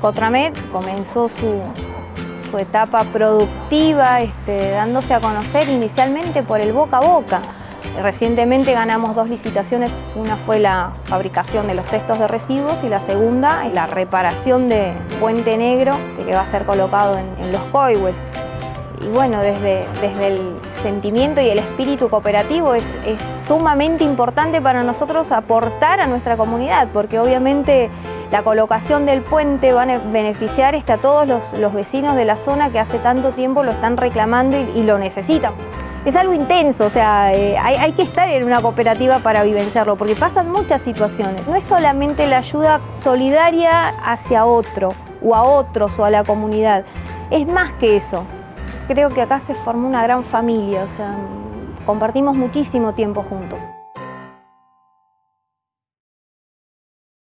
Cotramed comenzó su, etapa productiva, este, dándose a conocer inicialmente por el boca a boca. Recientemente ganamos dos licitaciones, una fue la fabricación de los cestos de residuos y la segunda es la reparación de Puente Negro que va a ser colocado en, los coihues. Y bueno, desde, el sentimiento y el espíritu cooperativo es sumamente importante para nosotros aportar a nuestra comunidad, porque obviamente la colocación del puente va a beneficiar este, a todos los, vecinos de la zona que hace tanto tiempo lo están reclamando y, lo necesitan. Es algo intenso, o sea, eh, hay, que estar en una cooperativa para vivenciarlo, porque pasan muchas situaciones. No es solamente la ayuda solidaria hacia otro, o a otros, o a la comunidad. Es más que eso. Creo que acá se formó una gran familia, o sea, compartimos muchísimo tiempo juntos.